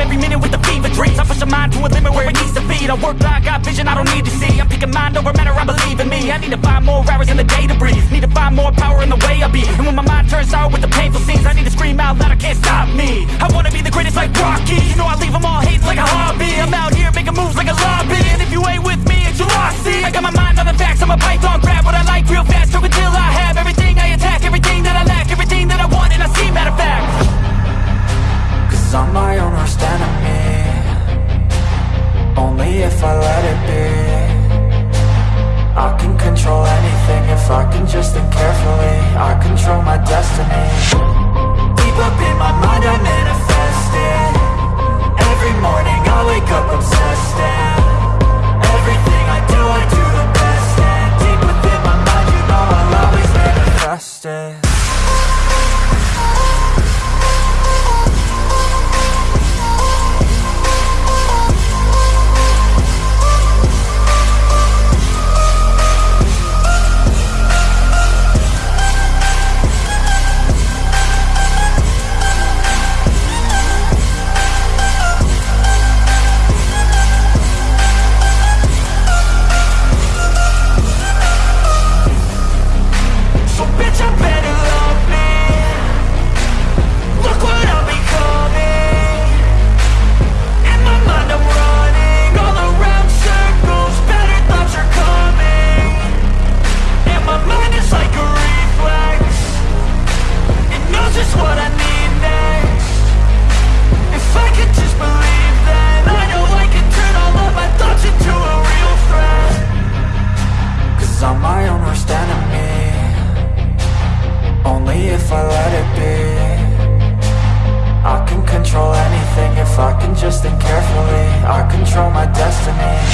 every minute with the fever dreams. I push my mind to a limit where it needs to be. I work blind, got vision I don't need to see. I'm picking mind over matter, I believe in me. I need to find more hours in the day to breathe. Need to find more power in the way I be. And when my mind turns sour with the painful I'm my own worst enemy Only if I let it be not my own worst enemy. Only if I let it be. I can control anything if I can just think carefully. I control my destiny.